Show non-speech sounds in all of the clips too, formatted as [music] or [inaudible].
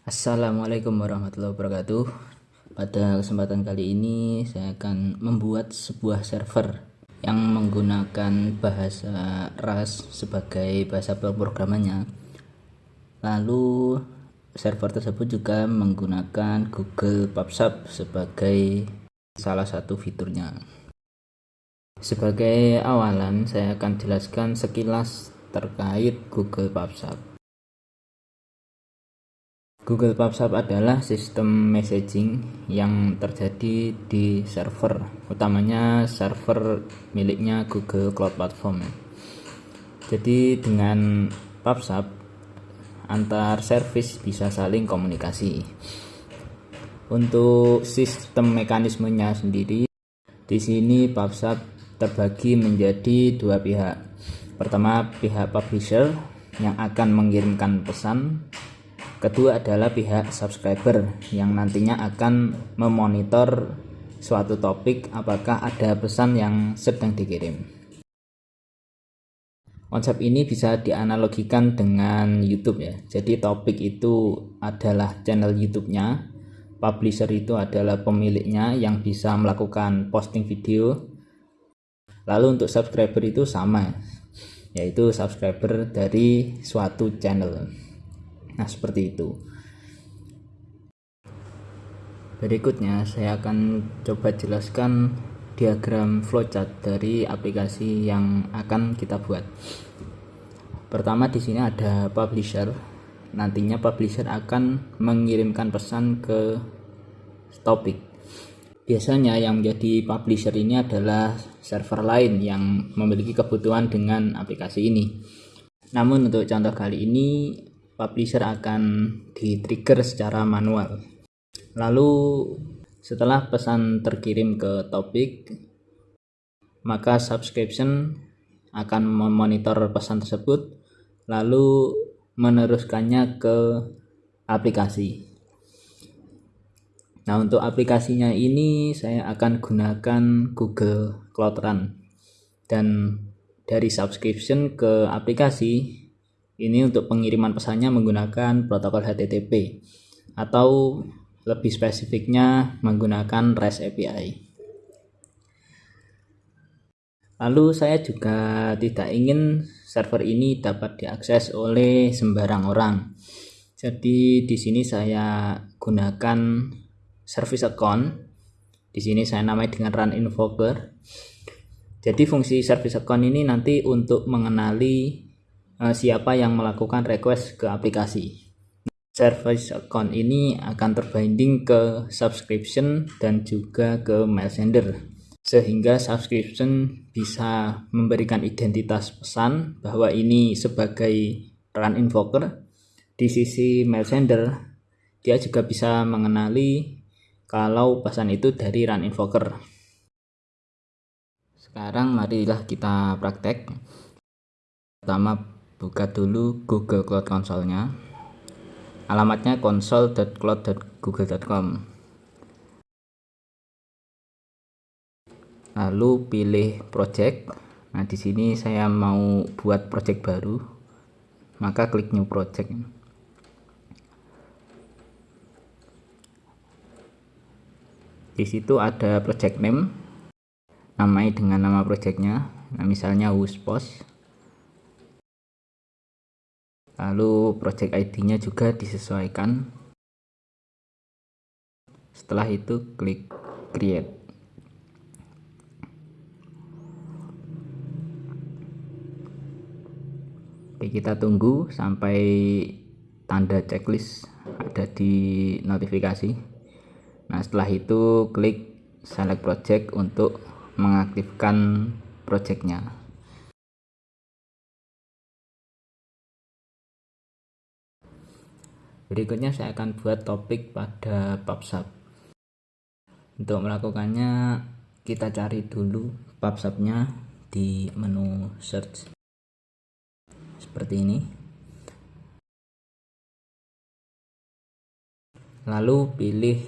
Assalamualaikum warahmatullahi wabarakatuh. Pada kesempatan kali ini saya akan membuat sebuah server yang menggunakan bahasa Rust sebagai bahasa pemrogramannya. Lalu server tersebut juga menggunakan Google PubSub sebagai salah satu fiturnya. Sebagai awalan saya akan jelaskan sekilas terkait Google PubSub Google PubSub adalah sistem messaging yang terjadi di server, utamanya server miliknya Google Cloud Platform. Jadi dengan PubSub antar service bisa saling komunikasi. Untuk sistem mekanismenya sendiri, di sini PubSub terbagi menjadi dua pihak. Pertama, pihak publisher yang akan mengirimkan pesan Kedua adalah pihak subscriber yang nantinya akan memonitor suatu topik apakah ada pesan yang sedang dikirim. Konsep ini bisa dianalogikan dengan YouTube ya. Jadi topik itu adalah channel YouTube-nya, publisher itu adalah pemiliknya yang bisa melakukan posting video. Lalu untuk subscriber itu sama, yaitu subscriber dari suatu channel. Nah, seperti itu. Berikutnya saya akan coba jelaskan diagram flowchart dari aplikasi yang akan kita buat. Pertama di sini ada publisher. Nantinya publisher akan mengirimkan pesan ke topik. Biasanya yang menjadi publisher ini adalah server lain yang memiliki kebutuhan dengan aplikasi ini. Namun untuk contoh kali ini publisher akan di-trigger secara manual. Lalu setelah pesan terkirim ke topik, maka subscription akan memonitor pesan tersebut lalu meneruskannya ke aplikasi. Nah, untuk aplikasinya ini saya akan gunakan Google Cloud Run. Dan dari subscription ke aplikasi ini untuk pengiriman pesannya menggunakan protokol HTTP atau lebih spesifiknya menggunakan REST API. Lalu saya juga tidak ingin server ini dapat diakses oleh sembarang orang. Jadi di sini saya gunakan service account. Di sini saya namai dengan run invoker. Jadi fungsi service account ini nanti untuk mengenali uh, siapa yang melakukan request ke aplikasi. Service account ini akan terbinding ke subscription dan juga ke mail sender. Sehingga subscription bisa memberikan identitas pesan bahwa ini sebagai run invoker. Di sisi mail sender dia juga bisa mengenali kalau pesan itu dari run invoker. Sekarang marilah kita praktek. Pertama buka dulu Google Cloud Console-nya alamatnya console.cloud.google.com lalu pilih project. Nah di sini saya mau buat project baru. Maka klik new project. Di situ ada project name namai dengan nama projectnya. Nah misalnya Wuspos lalu project ID-nya juga disesuaikan. Setelah itu klik create. Oke, kita tunggu sampai tanda checklist ada di notifikasi. Nah setelah itu klik select project untuk mengaktifkan projectnya Berikutnya saya akan buat topik pada PubSub. Untuk melakukannya kita cari dulu PubSubnya di menu search. Seperti ini. Lalu pilih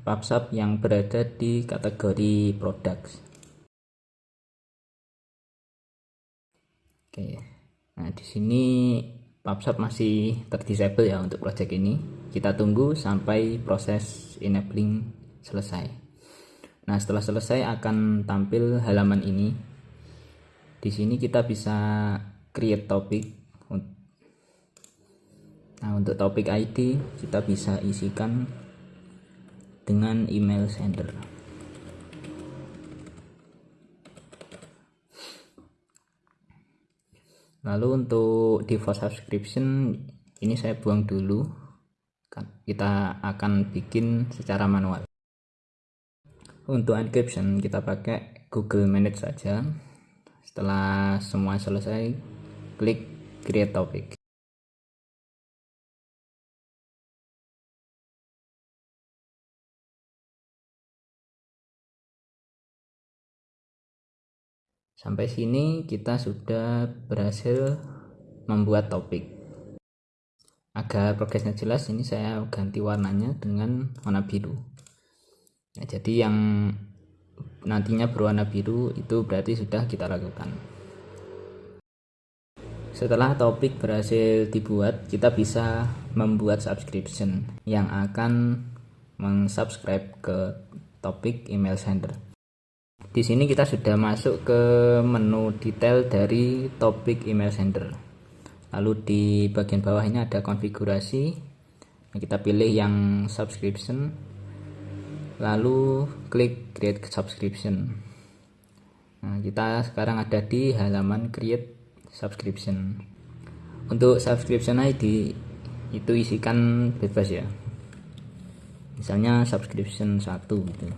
PubSub yang berada di kategori products. Oke. Nah, di sini PubSub masih terdisable ya untuk project ini. Kita tunggu sampai proses enabling selesai. Nah setelah selesai akan tampil halaman ini. Di sini kita bisa create topik. Nah untuk topik ID kita bisa isikan dengan email sender lalu untuk default subscription ini saya buang dulu. Kita akan bikin secara manual. Untuk encryption kita pakai Google Manage saja. Setelah semua selesai klik create topic Sampai sini kita sudah berhasil membuat topik. Agar progresnya jelas, ini saya ganti warnanya dengan warna biru. Nah, jadi yang nantinya berwarna biru itu berarti sudah kita lakukan. Setelah topik berhasil dibuat, kita bisa membuat subscription yang akan mensubscribe ke topik email sender di sini kita sudah masuk ke menu detail dari topik email sender. Lalu di bagian bawah ini ada konfigurasi. Kita pilih yang subscription. Lalu klik create subscription. Nah, kita sekarang ada di halaman create subscription. Untuk subscription ID itu isikan bebas ya. Misalnya subscription 1 gitu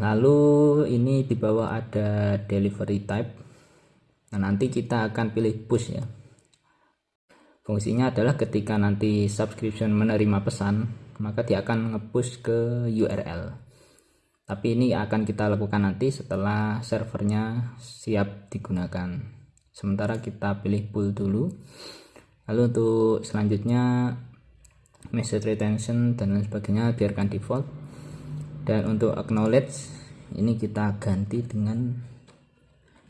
lalu ini di bawah ada delivery type. Nah nanti kita akan pilih push ya. Fungsinya adalah ketika nanti subscription menerima pesan maka dia akan nge-push ke URL tapi ini akan kita lakukan nanti setelah servernya siap digunakan. Sementara kita pilih pull dulu. Lalu untuk selanjutnya message retention dan lain sebagainya biarkan default dan untuk acknowledge ini kita ganti dengan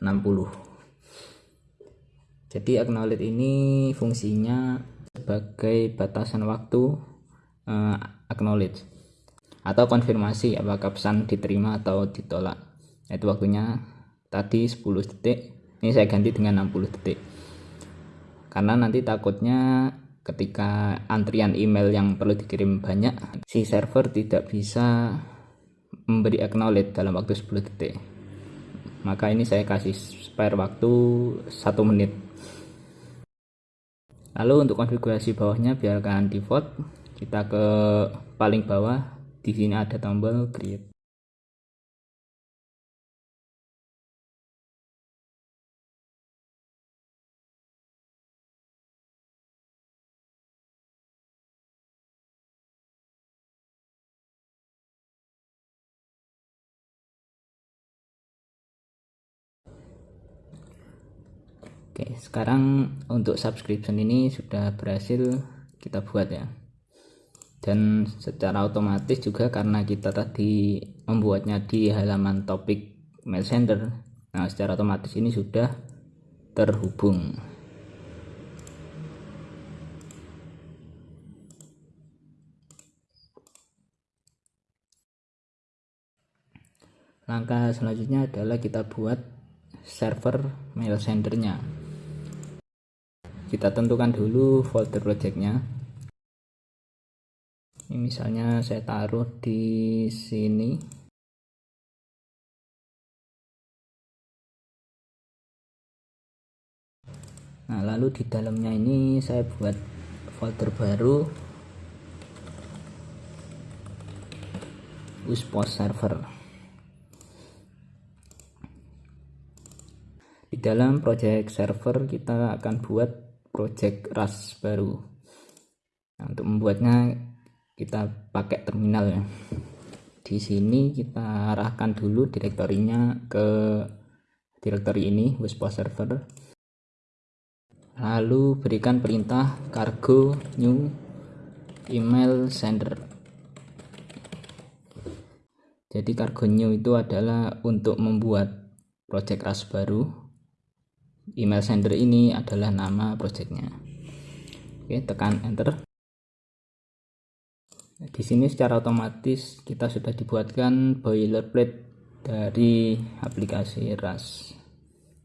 60 jadi acknowledge ini fungsinya sebagai batasan waktu uh, acknowledge. Atau konfirmasi apakah pesan diterima atau ditolak. Itu waktunya tadi 10 detik ini saya ganti dengan 60 detik. Karena nanti takutnya ketika antrian email yang perlu dikirim banyak si server tidak bisa memberi acknowledge dalam waktu 10 detik. Maka ini saya kasih spare waktu 1 menit. Lalu untuk konfigurasi bawahnya biarkan default. Kita ke paling bawah. Di sini ada tombol create Oke, sekarang untuk subscription ini sudah berhasil kita buat ya. Dan secara otomatis juga karena kita tadi membuatnya di halaman topik mail sender. Nah, secara otomatis ini sudah terhubung. Langkah selanjutnya adalah kita buat server mail sendernya kita tentukan dulu folder projectnya. Ini misalnya saya taruh di sini. Nah lalu di dalamnya ini saya buat folder baru. Uspos server. Di dalam project server kita akan buat project RAS baru. Nah, untuk membuatnya kita pakai terminal ya. Di sini kita arahkan dulu direktorinya ke direktori ini WSPO server. Lalu berikan perintah cargo new email sender. Jadi cargo new itu adalah untuk membuat project RAS baru email sender ini adalah nama projectnya. Oke tekan enter. Di sini secara otomatis kita sudah dibuatkan boilerplate dari aplikasi RAS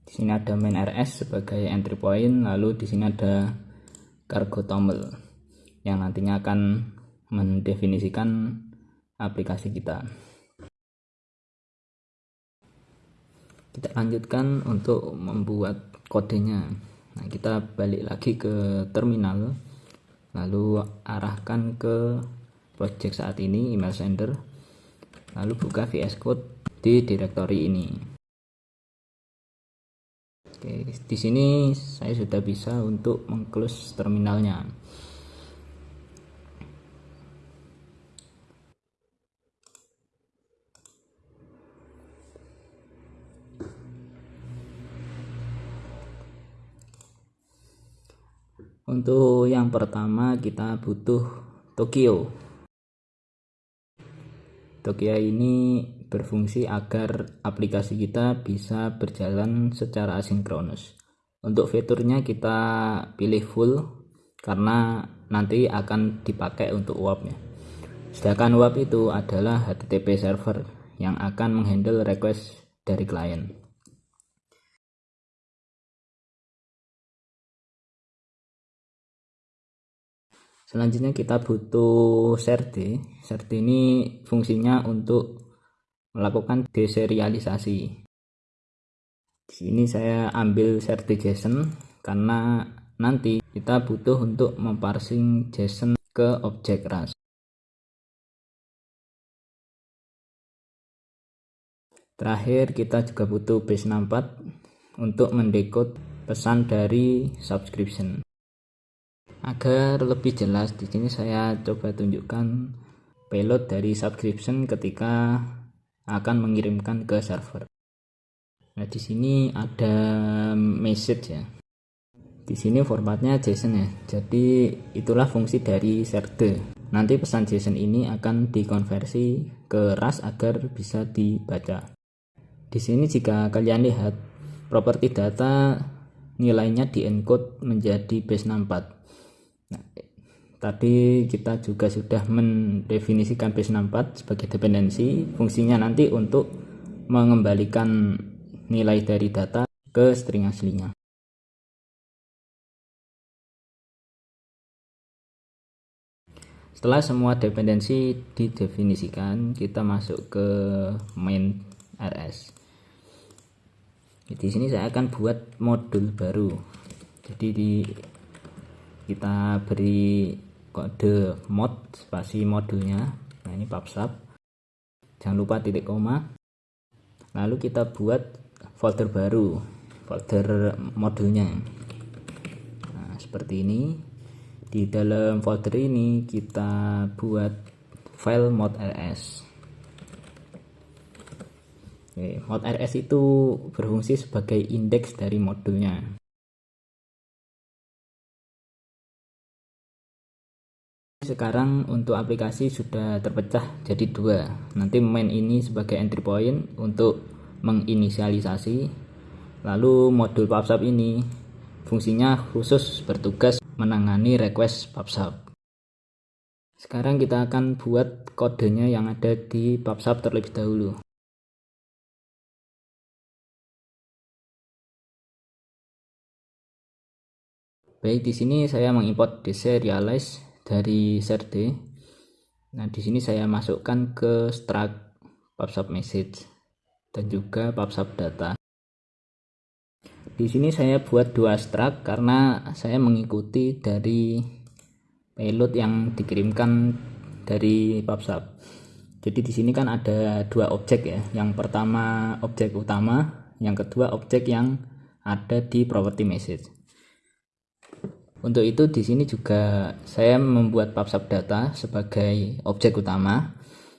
di sini ada main RS sebagai entry point lalu di sini ada cargo toml yang nantinya akan mendefinisikan aplikasi kita. Kita lanjutkan untuk membuat kodenya. Nah kita balik lagi ke terminal lalu arahkan ke project saat ini email sender. Lalu buka VS Code di directory ini. Oke, di sini saya sudah bisa untuk mengclose terminalnya. Untuk yang pertama kita butuh Tokyo. Tokyo ini berfungsi agar aplikasi kita bisa berjalan secara asinkronus. Untuk fiturnya kita pilih full karena nanti akan dipakai untuk WAP ya. Sedangkan WAP itu adalah HTTP server yang akan menghandle request dari klien. Selanjutnya kita butuh serde serde ini fungsinya untuk melakukan deserialisasi. Di sini saya ambil serde json karena nanti kita butuh untuk memparsing json ke objek ras. Terakhir kita juga butuh base 64 untuk mendekode pesan dari subscription Agar lebih jelas di sini saya coba tunjukkan payload dari subscription ketika akan mengirimkan ke server. Nah, di sini ada message ya. Di sini formatnya JSON ya. Jadi itulah fungsi dari serde. Nanti pesan JSON ini akan dikonversi ke RAS agar bisa dibaca. Di sini jika kalian lihat properti data nilainya di encode menjadi base 64 Nah, tadi kita juga sudah mendefinisikan base64 sebagai dependensi. Fungsinya nanti untuk mengembalikan nilai dari data ke string aslinya. Setelah semua dependensi didefinisikan kita masuk ke main rs di sini saya akan buat modul baru. Jadi di kita beri kode mod spasi modulnya. Nah ini pubsub jangan lupa titik koma. Lalu kita buat folder baru folder modulnya. Nah seperti ini. Di dalam folder ini kita buat file mod rs. Oke, mod rs itu berfungsi sebagai indeks dari modulnya sekarang untuk aplikasi sudah terpecah jadi dua. Nanti main ini sebagai entry point untuk menginisialisasi lalu modul PubSub ini. Fungsinya khusus bertugas menangani request PubSub. Sekarang kita akan buat kodenya yang ada di PubSub terlebih dahulu. Baik, di sini saya mengimport deserialize dari serde nah di sini saya masukkan ke struct pubsub message dan juga pubsub data. Di sini saya buat dua struct karena saya mengikuti dari payload yang dikirimkan dari pubsub. Jadi di sini kan ada dua objek ya. Yang pertama objek utama yang kedua objek yang ada di property message untuk itu di sini juga saya membuat PubSub data sebagai objek utama.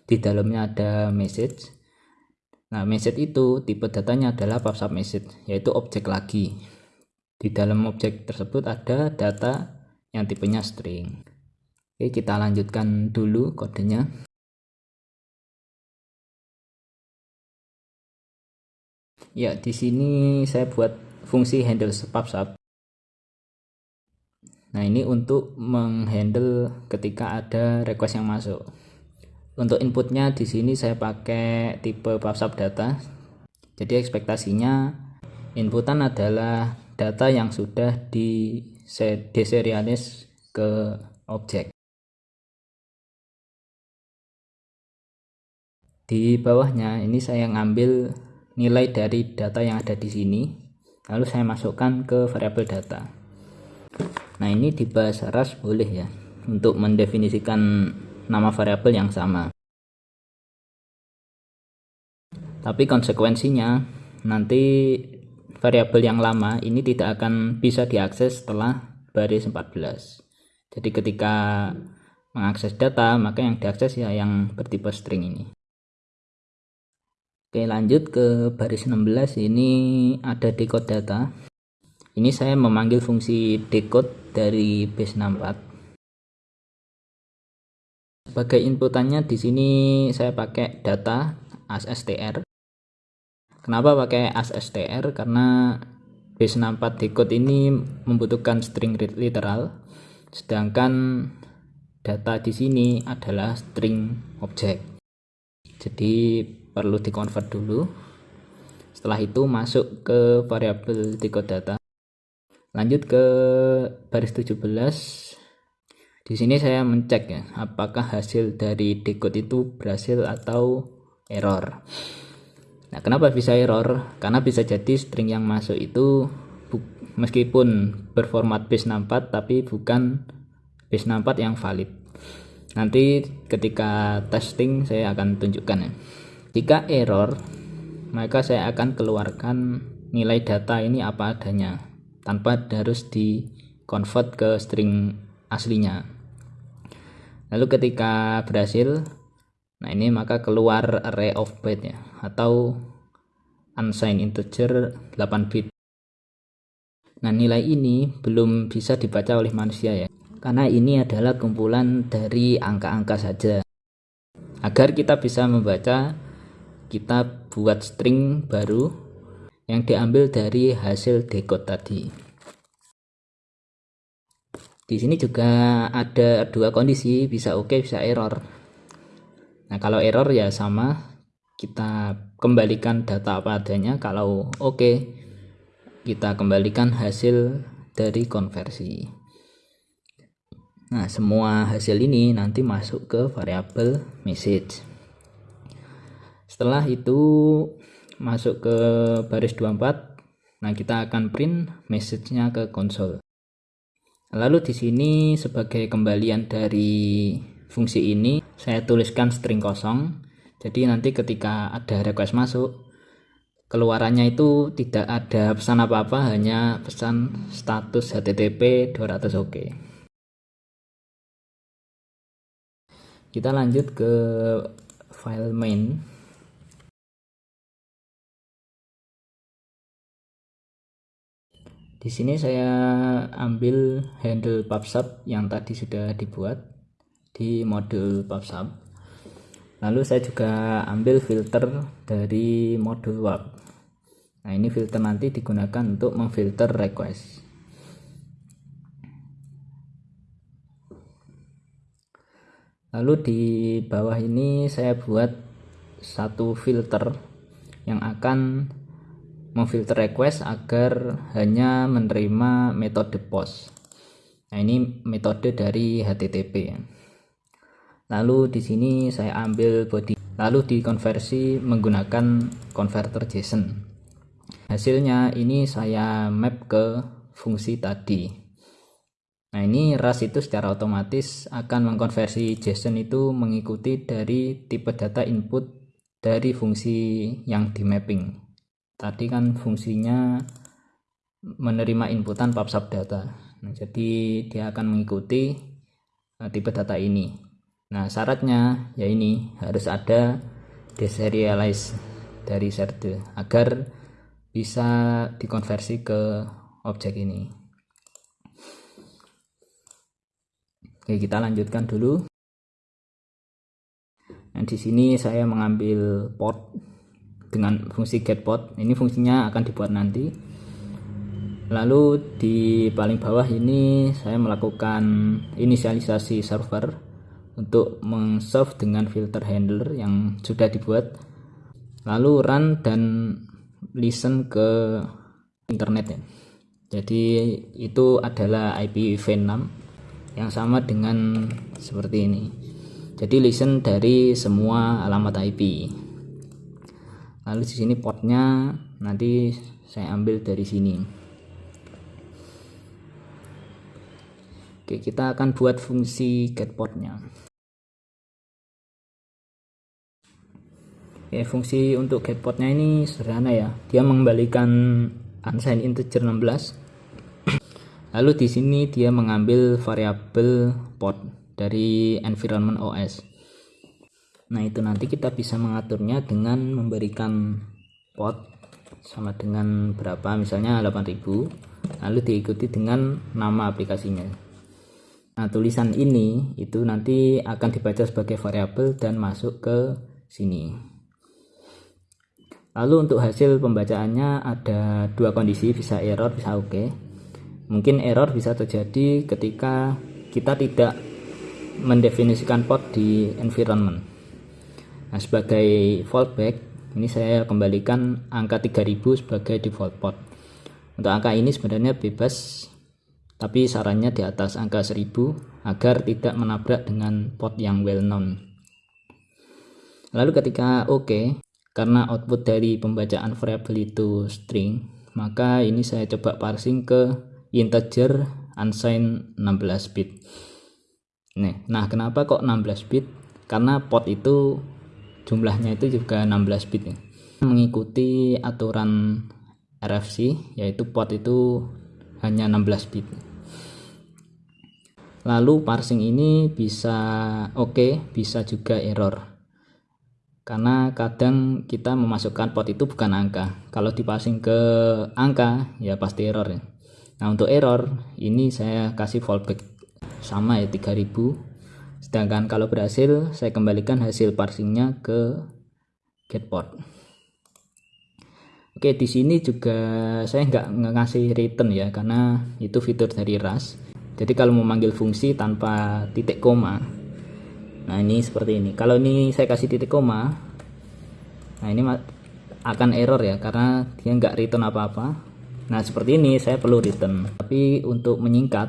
Di dalamnya ada message. Nah, message itu tipe datanya adalah PubSub message, yaitu objek lagi. Di dalam objek tersebut ada data yang tipenya string. Oke, kita lanjutkan dulu kodenya. Ya, di sini saya buat fungsi handle PubSub. Nah, ini untuk menghandle ketika ada request yang masuk. Untuk inputnya di sini saya pakai tipe PubSub data. Jadi ekspektasinya inputan adalah data yang sudah di deserialis ke objek. Di bawahnya ini saya ngambil nilai dari data yang ada di sini, lalu saya masukkan ke variabel data. Nah ini di bahasa Rust boleh ya untuk mendefinisikan nama variabel yang sama. Tapi konsekuensinya nanti variabel yang lama ini tidak akan bisa diakses setelah baris 14. Jadi ketika mengakses data maka yang diakses ya yang bertipe string ini. Oke lanjut ke baris 16 ini ada decode data ini saya memanggil fungsi decode dari base 64 sebagai inputannya di sini saya pakai data asstr kenapa pakai asstr karena base 64 decode ini membutuhkan string literal sedangkan data di sini adalah string object jadi perlu dikonvert dulu. Setelah itu masuk ke variabel decode data lanjut ke baris 17 di sini saya mencek ya apakah hasil dari decode itu berhasil atau error. Nah kenapa bisa error? Karena bisa jadi string yang masuk itu meskipun berformat base 64 tapi bukan base 64 yang valid. Nanti ketika testing saya akan tunjukkan ya. Jika error maka saya akan keluarkan nilai data ini apa adanya tanpa harus di convert ke string aslinya. Lalu ketika berhasil nah ini maka keluar array of byte ya atau unsigned integer 8 bit. Nah nilai ini belum bisa dibaca oleh manusia ya karena ini adalah kumpulan dari angka-angka saja. Agar kita bisa membaca kita buat string baru yang diambil dari hasil decode tadi. Di sini juga ada dua kondisi, bisa oke, okay, bisa error. Nah, kalau error ya sama, kita kembalikan data apa adanya, kalau oke, okay, kita kembalikan hasil dari konversi. Nah, semua hasil ini nanti masuk ke variabel message. Setelah itu masuk ke baris 24 nah kita akan print message-nya ke konsol lalu di sini sebagai kembalian dari fungsi ini saya tuliskan string kosong. Jadi nanti ketika ada request masuk keluarannya itu tidak ada pesan apa-apa hanya pesan status http 200 oke. Kita lanjut ke file main Di sini saya ambil handle PubSub yang tadi sudah dibuat di modul PubSub. Lalu saya juga ambil filter dari modul WAP. Nah, ini filter nanti digunakan untuk memfilter request. Lalu di bawah ini saya buat satu filter yang akan memfilter request agar hanya menerima metode post nah ini metode dari HTTP lalu di sini saya ambil body. Lalu dikonversi menggunakan converter JSON. Hasilnya ini saya map ke fungsi tadi. Nah ini RAS itu secara otomatis akan mengkonversi JSON itu mengikuti dari tipe data input dari fungsi yang di mapping tadi kan fungsinya menerima inputan PubSub data. Nah, jadi dia akan mengikuti uh, tipe data ini. Nah syaratnya ya ini harus ada deserialize dari serde agar bisa dikonversi ke objek ini. Oke kita lanjutkan dulu. Nah di sini saya mengambil port dengan fungsi getPort ini fungsinya akan dibuat nanti. Lalu di paling bawah ini saya melakukan inisialisasi server untuk meng-serve dengan filter handler yang sudah dibuat. Lalu run dan listen ke internet ya. Jadi itu adalah IPv6 yang sama dengan seperti ini. Jadi listen dari semua alamat IP lalu di sini portnya nanti saya ambil dari sini Oke, kita akan buat fungsi get portnya. Oke, fungsi untuk get portnya ini sederhana ya. Dia mengembalikan unsigned integer 16. [clears throat] Lalu di sini dia mengambil variabel port dari environment OS. Nah, itu nanti kita bisa mengaturnya dengan memberikan port sama dengan berapa misalnya 8000 lalu diikuti dengan nama aplikasinya Nah, tulisan ini itu nanti akan dibaca sebagai variabel dan masuk ke sini. Lalu untuk hasil pembacaannya ada dua kondisi, bisa error, bisa oke. Okay. Mungkin error bisa terjadi ketika kita tidak mendefinisikan port di environment. Nah, sebagai fallback, ini saya kembalikan angka 3000 sebagai default port. Untuk angka ini sebenarnya bebas tapi sarannya di atas angka 1000 agar tidak menabrak dengan port yang well known. Lalu ketika oke, okay, karena output dari pembacaan variabel itu string, maka ini saya coba parsing ke integer unsigned 16 bit. Nah kenapa kok 16 bit? Karena port itu jumlahnya itu juga 16 bit ya. Mengikuti aturan RFC yaitu port itu hanya 16 bit. Lalu parsing ini bisa oke okay, bisa juga error. Karena kadang kita memasukkan pot itu bukan angka. Kalau diparsing ke angka ya pasti error ya. Nah untuk error ini saya kasih fallback. Sama ya 3000 sedangkan kalau berhasil saya kembalikan hasil parsingnya ke get port Oke di sini juga saya nggak ngasih return ya karena itu fitur dari Rust. Jadi kalau memanggil fungsi tanpa titik koma nah ini seperti ini. Kalau ini saya kasih titik koma nah ini akan error ya karena dia nggak return apa-apa. Nah seperti ini saya perlu return. Tapi untuk menyingkat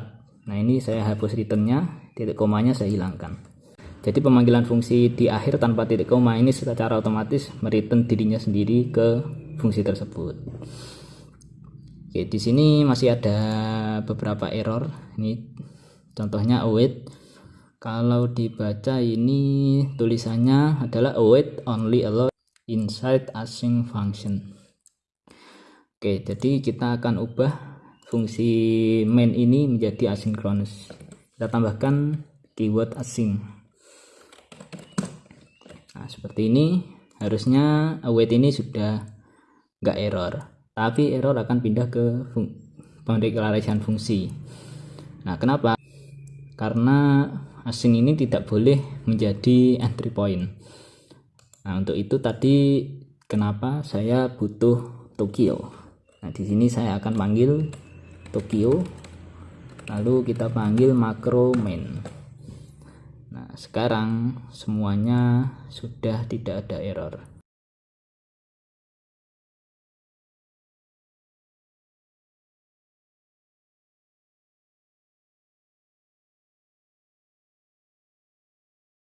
nah ini saya hapus returnnya titik komanya saya hilangkan jadi pemanggilan fungsi di akhir tanpa titik koma ini secara otomatis mereturn dirinya sendiri ke fungsi tersebut Oke, di sini masih ada beberapa error. Ini contohnya await. Kalau dibaca ini tulisannya adalah await only allow inside async function. Oke, jadi kita akan ubah fungsi main ini menjadi asynchronous. Kita tambahkan keyword async. Nah, seperti ini. Harusnya await ini sudah nggak error tapi error akan pindah ke fung pendeklarasian fungsi. Nah kenapa? Karena asing ini tidak boleh menjadi entry point. Nah untuk itu tadi kenapa saya butuh Tokyo? Nah di sini saya akan panggil Tokyo lalu kita panggil makro main. Nah sekarang semuanya sudah tidak ada error